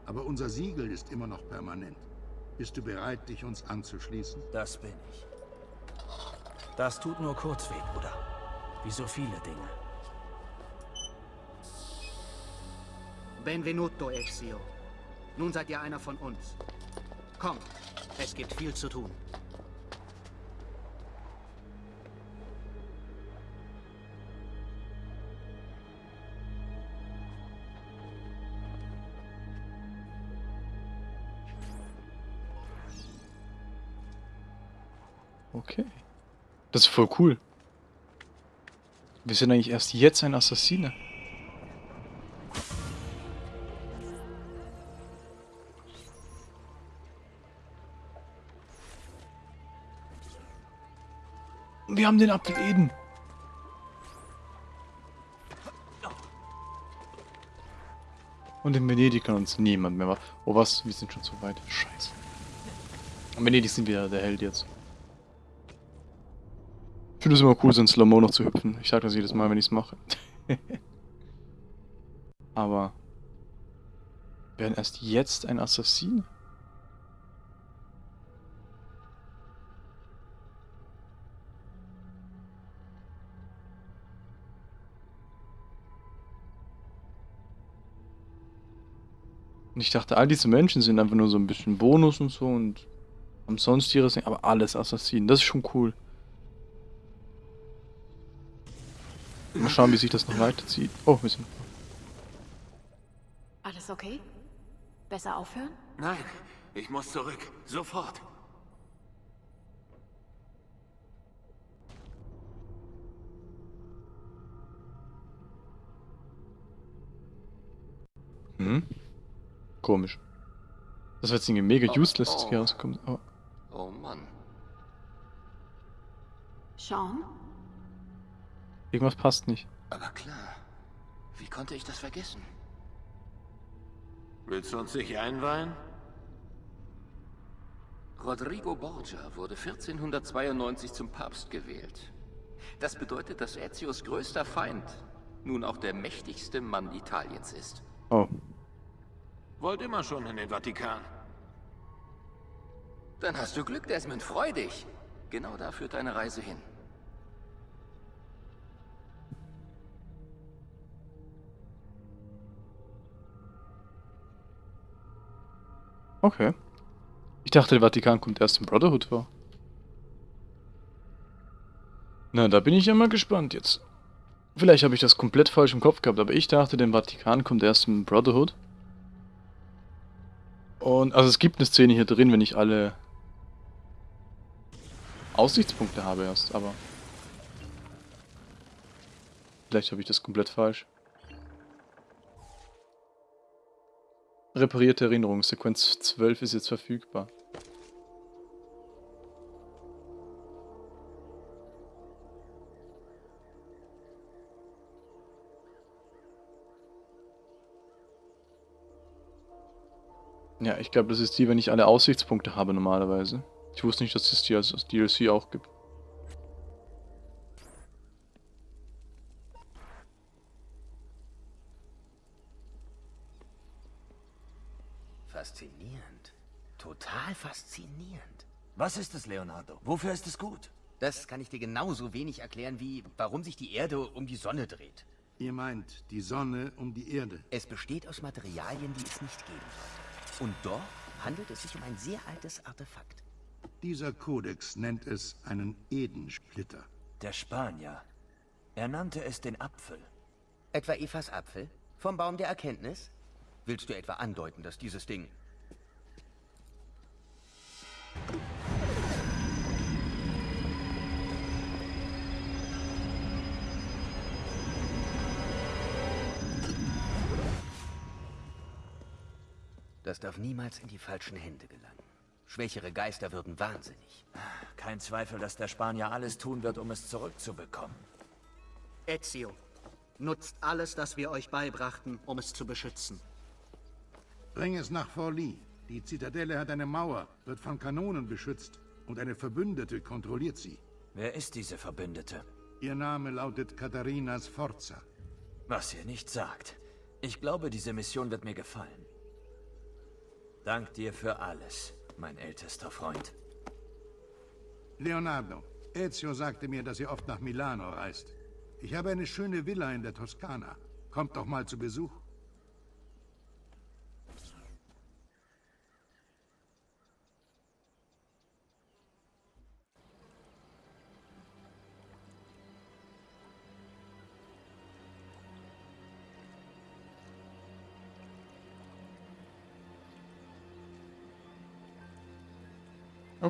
Aber unser Siegel ist immer noch permanent. Bist du bereit, dich uns anzuschließen? Das bin ich. Das tut nur kurz weh, Bruder. Wie so viele Dinge. Benvenuto, Ezio. Nun seid ihr einer von uns. Kommt, es gibt viel zu tun. Okay. Das ist voll cool. Wir sind eigentlich erst jetzt ein Assassine. Wir haben den Apfel Eden. Und in Venedig kann uns niemand mehr... Oh was? Wir sind schon zu weit. Scheiße. In Venedig sind wir der Held jetzt. Ich finde es immer cool, so in Slow-Mo noch zu hüpfen. Ich sage das jedes Mal, wenn ich es mache. Aber... Werden erst jetzt ein Assassin? Und ich dachte, all diese Menschen sind einfach nur so ein bisschen Bonus und so und haben sonst ihres, aber alles Assassinen. Das ist schon cool. Mal schauen, wie sich das noch weiterzieht. Oh, wir sind. Alles okay? Besser aufhören? Nein, ich muss zurück. Sofort. Hm? Komisch. Das wird jetzt irgendwie mega useless, dass hier rauskommt. Oh. Oh Mann. Sean? Irgendwas passt nicht. Aber klar. Wie konnte ich das vergessen? Willst du uns nicht einweihen? Rodrigo Borgia wurde 1492 zum Papst gewählt. Das bedeutet, dass Ezios größter Feind nun auch der mächtigste Mann Italiens ist. Oh. Wollt immer schon in den Vatikan. Dann hast du Glück, Desmond. Freu dich. Genau da führt deine Reise hin. Okay. Ich dachte, der Vatikan kommt erst im Brotherhood vor. Na, da bin ich ja mal gespannt jetzt. Vielleicht habe ich das komplett falsch im Kopf gehabt, aber ich dachte, der Vatikan kommt erst im Brotherhood. Und, also es gibt eine Szene hier drin, wenn ich alle Aussichtspunkte habe erst, aber... Vielleicht habe ich das komplett falsch. Reparierte Erinnerung. Sequenz 12 ist jetzt verfügbar. Ja, ich glaube, das ist die, wenn ich alle Aussichtspunkte habe normalerweise. Ich wusste nicht, dass es die als DLC auch gibt. Total faszinierend. Was ist es, Leonardo? Wofür ist es gut? Das kann ich dir genauso wenig erklären, wie warum sich die Erde um die Sonne dreht. Ihr meint die Sonne um die Erde? Es besteht aus Materialien, die es nicht geben sollte. Und doch handelt es sich um ein sehr altes Artefakt. Dieser Kodex nennt es einen Edensplitter. Der Spanier. Er nannte es den Apfel. Etwa Evas Apfel? Vom Baum der Erkenntnis? Willst du etwa andeuten, dass dieses Ding... Das darf niemals in die falschen Hände gelangen. Schwächere Geister würden wahnsinnig. Kein Zweifel, dass der Spanier alles tun wird, um es zurückzubekommen. Ezio, nutzt alles, das wir euch beibrachten, um es zu beschützen. Bring es nach Forli. Die Zitadelle hat eine Mauer, wird von Kanonen beschützt und eine Verbündete kontrolliert sie. Wer ist diese Verbündete? Ihr Name lautet Katharina Sforza. Was ihr nicht sagt. Ich glaube, diese Mission wird mir gefallen. Dank dir für alles, mein ältester Freund. Leonardo, Ezio sagte mir, dass ihr oft nach Milano reist. Ich habe eine schöne Villa in der Toskana. Kommt doch mal zu Besuch.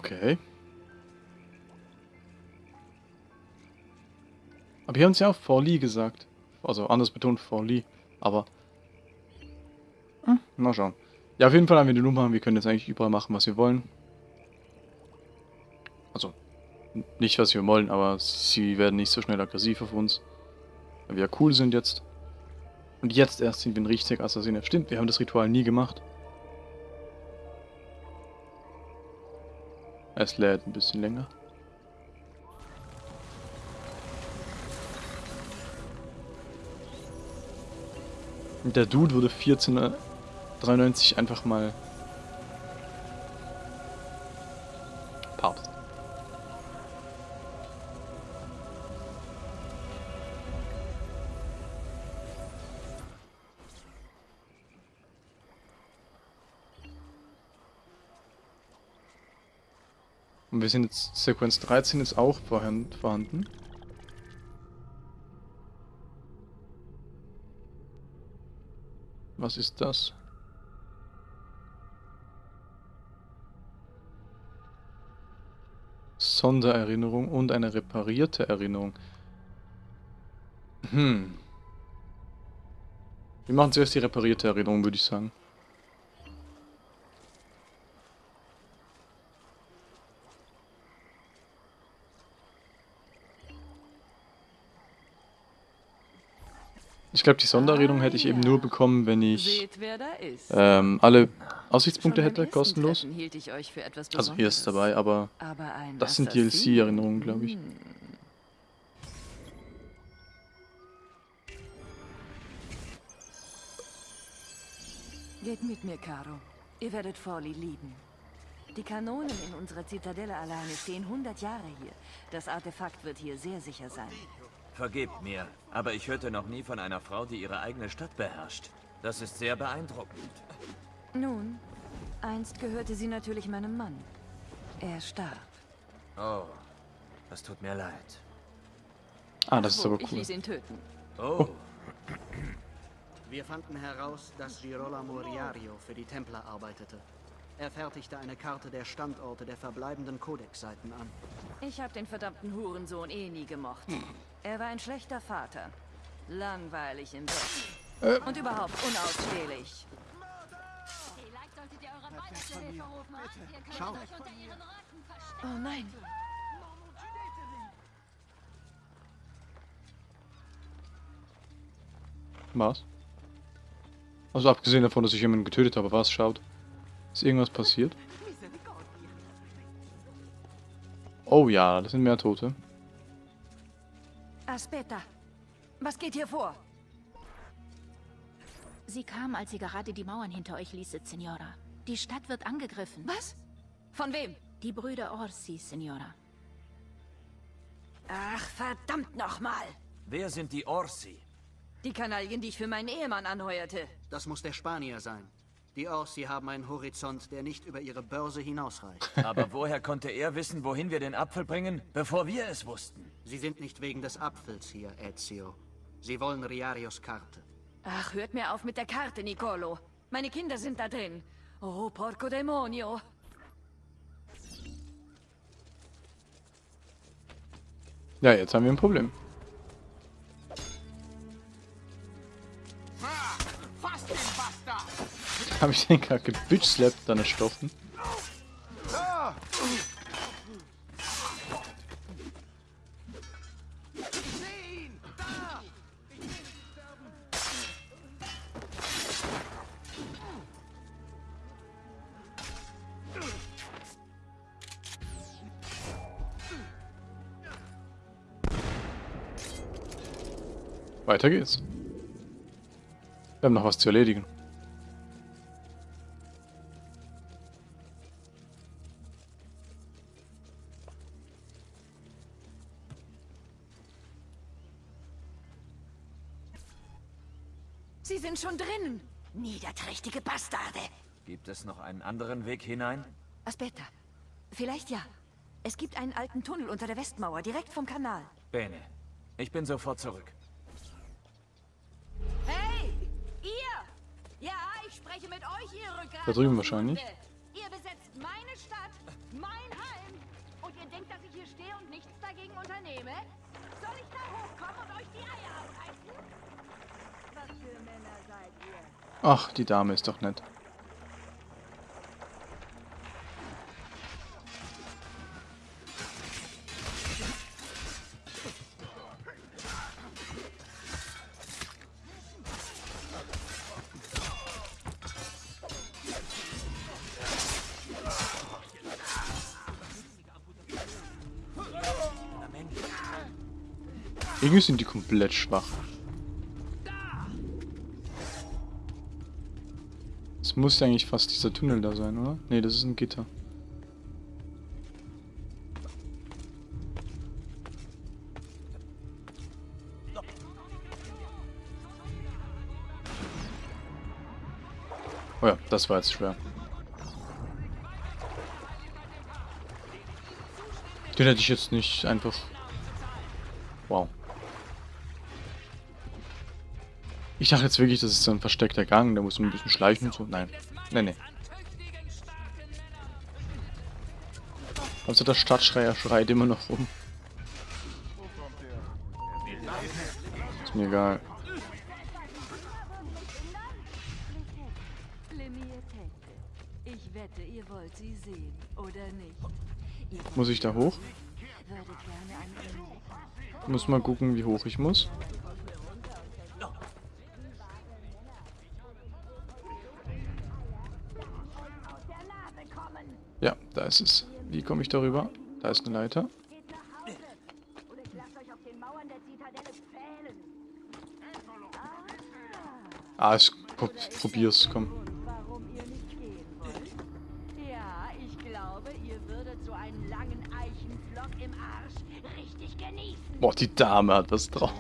Okay. Aber hier haben sie auch Forli gesagt. Also anders betont Forli. Aber. Hm, mal schauen. Ja, auf jeden Fall haben wir die Nummer. Wir können jetzt eigentlich überall machen, was wir wollen. Also, nicht was wir wollen, aber sie werden nicht so schnell aggressiv auf uns. Weil wir ja cool sind jetzt. Und jetzt erst sind wir ein richtiger Assassiner. Stimmt, wir haben das Ritual nie gemacht. Es lädt ein bisschen länger. Der Dude wurde 1493 einfach mal wir sind jetzt, Sequenz 13 ist auch vorhanden. Was ist das? Sondererinnerung und eine reparierte Erinnerung. Hm. Wir machen zuerst die reparierte Erinnerung, würde ich sagen. Ich glaube, die Sonderredung hätte ich eben nur bekommen, wenn ich ähm, alle Aussichtspunkte hätte, kostenlos. Also hier ist dabei, aber das sind DLC-Erinnerungen, glaube ich. Geht mit mir, Caro. Ihr werdet Forli lieben. Die Kanonen in unserer Zitadelle alleine stehen 100 Jahre hier. Das Artefakt wird hier sehr sicher sein. Vergebt mir, aber ich hörte noch nie von einer Frau, die ihre eigene Stadt beherrscht. Das ist sehr beeindruckend. Nun, einst gehörte sie natürlich meinem Mann. Er starb. Oh, das tut mir leid. Ah, das ist aber Ich cool. ließ ihn töten. Oh. Wir fanden heraus, dass Girolamo Riario für die Templer arbeitete. Er fertigte eine Karte der Standorte der verbleibenden Codex-Seiten an. Ich habe den verdammten Hurensohn eh nie gemocht. Er war ein schlechter Vater. Langweilig im Bett. Äh. Und überhaupt unausstehlich. Vielleicht solltet ihr zur Hilfe rufen. Ihr könnt Schau. euch unter ihren Röcken verstecken. Oh nein. Was? Also abgesehen davon, dass ich jemanden getötet habe, was schaut? Ist irgendwas passiert? Oh ja, das sind mehr Tote. Aspetta. Was geht hier vor? Sie kam, als sie gerade die Mauern hinter euch ließet, Signora. Die Stadt wird angegriffen. Was? Von wem? Die Brüder Orsi, Signora. Ach, verdammt nochmal. Wer sind die Orsi? Die Kanaillen, die ich für meinen Ehemann anheuerte. Das muss der Spanier sein. Die Orsi haben einen Horizont, der nicht über ihre Börse hinausreicht. Aber woher konnte er wissen, wohin wir den Apfel bringen, bevor wir es wussten? Sie sind nicht wegen des Apfels hier, Ezio. Sie wollen Riarios Karte. Ach, hört mir auf mit der Karte, Nicolo. Meine Kinder sind da drin. Oh, porco demonio. Ja, jetzt haben wir ein Problem. Habe ich den gerade gebitchslappt, dann erstochen? Ah! Weiter geht's. Wir haben noch was zu erledigen. Schon drin. Niederträchtige Bastarde. Gibt es noch einen anderen Weg hinein? Aspetta. Vielleicht ja. Es gibt einen alten Tunnel unter der Westmauer, direkt vom Kanal. Bene. Ich bin sofort zurück. Hey! Ihr! Ja, ich spreche mit euch, ihr Rückgrat. Da drüben wahrscheinlich. Ihr besetzt meine Stadt, mein Heim. Und ihr denkt, dass ich hier stehe und nichts dagegen unternehme? Soll ich da hochkommen und euch die Eier abreißen? Was für Männer seid ihr? Ach, die Dame ist doch nett. Irgendwie sind die komplett schwach. Muss ja eigentlich fast dieser Tunnel da sein, oder? Ne, das ist ein Gitter. Oh ja, das war jetzt schwer. Den hätte ich jetzt nicht einfach... Ich dachte jetzt wirklich, das ist so ein versteckter Gang, da muss man ein bisschen schleichen und so. Nein. Nee, nee. Also der Stadtschreier schreit immer noch rum. Ist mir egal. Muss ich da hoch? muss mal gucken, wie hoch ich muss. Ja, da ist es. Wie komme ich darüber? Da ist eine Leiter. Ah, ich prob probier's, komm. Ja, ich glaube, ihr würdet so einen langen Eichenflock im Arsch richtig genießen. Boah, die Dame hat was drauf.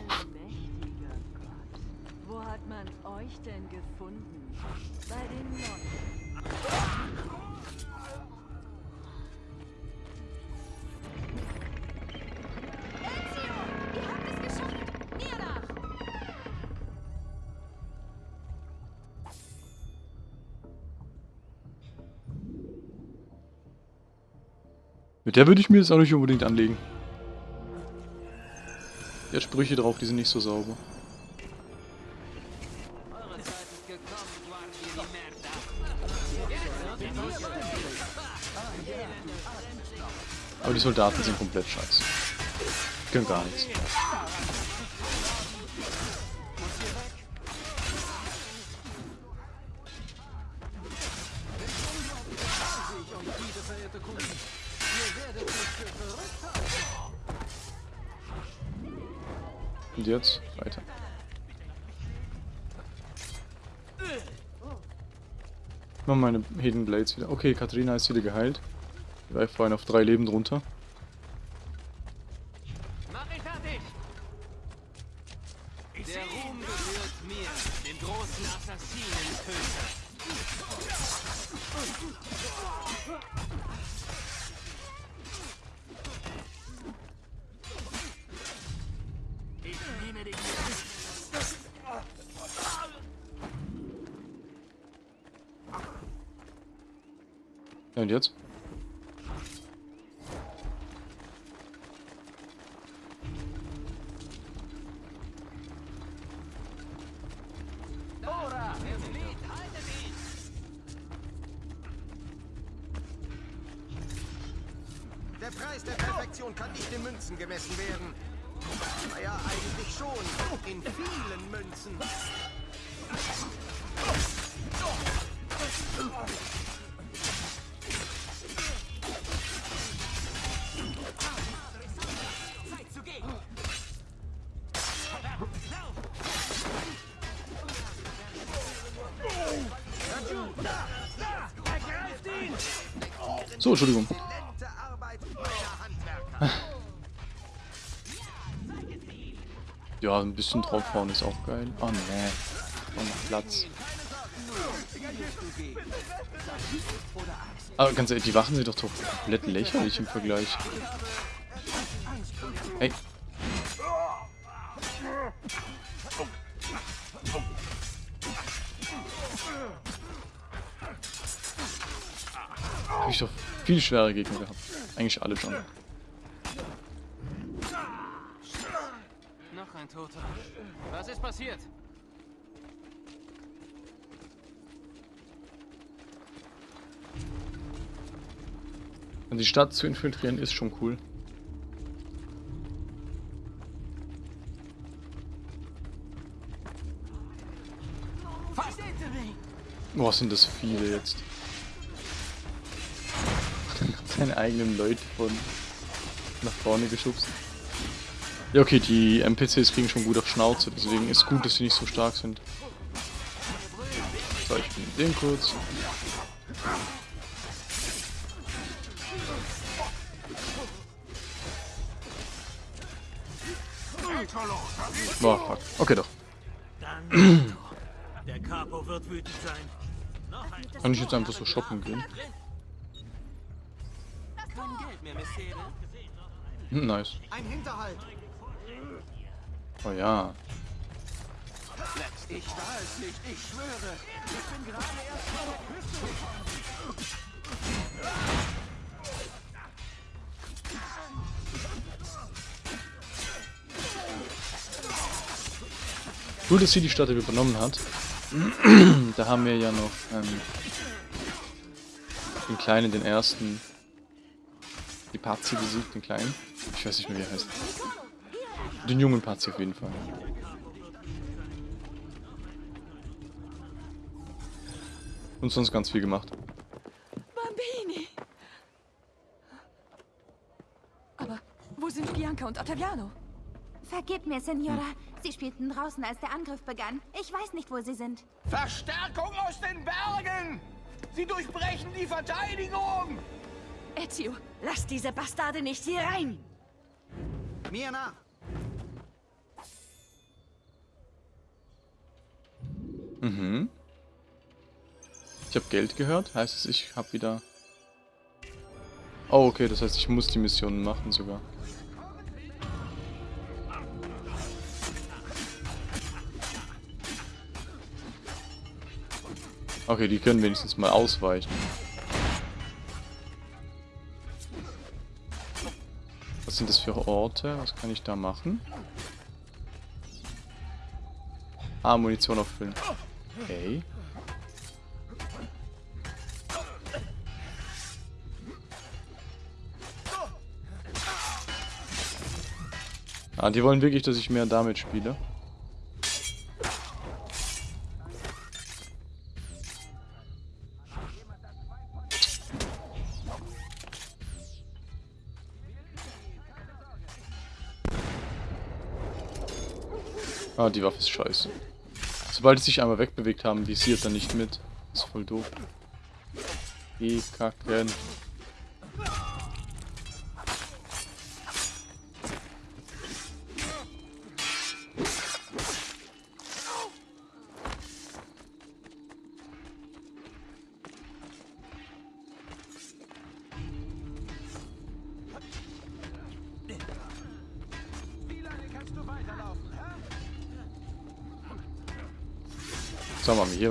Der würde ich mir jetzt auch nicht unbedingt anlegen. Der hat Sprüche drauf, die sind nicht so sauber. Aber die Soldaten sind komplett scheiße. Können gar nichts. Und jetzt weiter. Machen meine Hidden Blades wieder. Okay, Katharina ist wieder geheilt. Die war vorhin auf drei Leben drunter. Ja, und jetzt? Entschuldigung. Ja, ein bisschen draufhauen ist auch geil. Oh ne. Noch noch Platz. Aber ganz ehrlich, die Wachen sind doch doch komplett lächerlich im Vergleich. Viel schwere Gegner gehabt. Eigentlich alle schon. Noch ein Toter. Was ist passiert? Und die Stadt zu infiltrieren ist schon cool. Boah, sind das viele jetzt. Seine eigenen Leute von nach vorne geschubst. Ja, okay, die NPCs kriegen schon gut auf Schnauze, deswegen ist gut, dass sie nicht so stark sind. So, ich bin den kurz. Boah, fuck. Okay, doch. Kann ich jetzt einfach so shoppen gehen? Hm, nice. Ein Hinterhalt. Oh ja. Ich war es nicht, ich schwöre. Ich bin gerade erst von der Küste gekommen. Cool, dass sie die Stadt übernommen hat. da haben wir ja noch ähm, den Kleinen, den ersten. Die Pazi besiegt, den Kleinen. Ich weiß nicht mehr, wie er heißt. Den jungen Pazi auf jeden Fall. Und sonst ganz viel gemacht. Bambini! Aber wo sind Bianca und Ottaviano? Vergib mir, Signora. Sie spielten draußen, als der Angriff begann. Ich weiß nicht, wo sie sind. Verstärkung aus den Bergen! Sie durchbrechen die Verteidigung! Ezio, lass diese Bastarde nicht hier rein! Mir nach! Mhm. Ich habe Geld gehört. Heißt es, ich habe wieder... Oh, okay, das heißt, ich muss die Missionen machen sogar. Okay, die können wenigstens mal ausweichen. Was sind das für Orte? Was kann ich da machen? Ah, Munition auffüllen. Okay. Ah, die wollen wirklich, dass ich mehr damit spiele. Ah, die Waffe ist scheiße. Sobald sie sich einmal wegbewegt haben, visiert er nicht mit. Ist voll doof. Die kacken.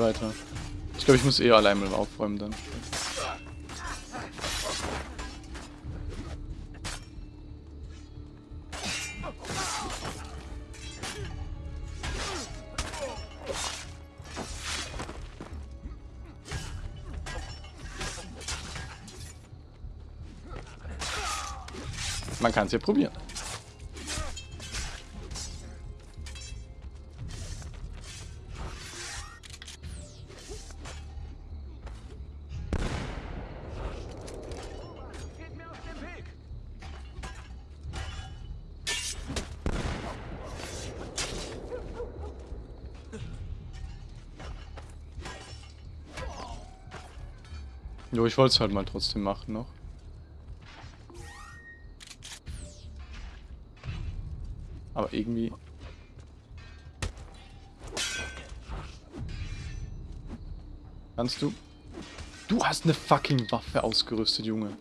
Weiter. Ich glaube, ich muss eher allein mal aufräumen dann. Man kann es ja probieren. Jo, ich wollte es halt mal trotzdem machen noch. Aber irgendwie... Kannst du? Du hast eine fucking Waffe ausgerüstet, Junge.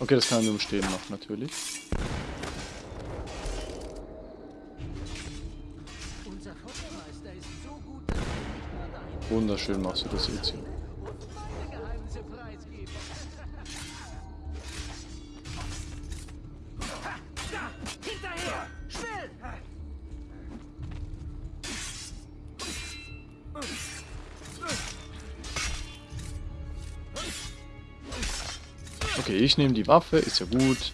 Okay, das kann er nur im Stehen noch, natürlich. Wunderschön machst du das jetzt hier. Okay, ich nehme die Waffe, ist ja gut.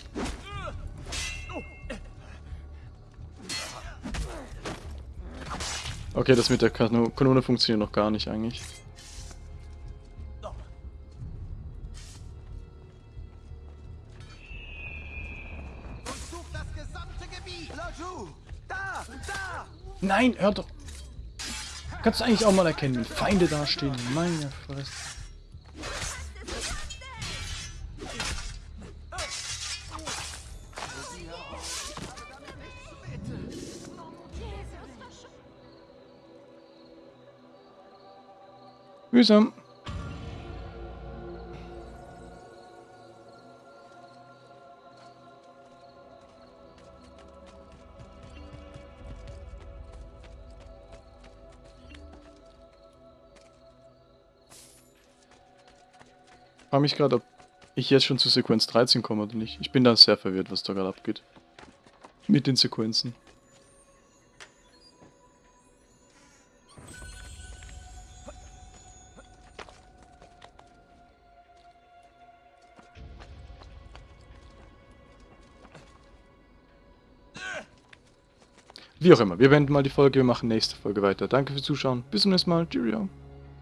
Okay, das mit der Kanone funktioniert noch gar nicht eigentlich. Nein, hör doch. Kannst du eigentlich auch mal erkennen, wenn Feinde dastehen? Meine Fresse. Mühsam. Ich frage mich gerade, ob ich jetzt schon zu Sequenz 13 komme oder nicht. Ich bin da sehr verwirrt, was da gerade abgeht. Mit den Sequenzen. Wie auch immer, wir beenden mal die Folge, wir machen nächste Folge weiter. Danke fürs Zuschauen, bis zum nächsten Mal, Cheerio.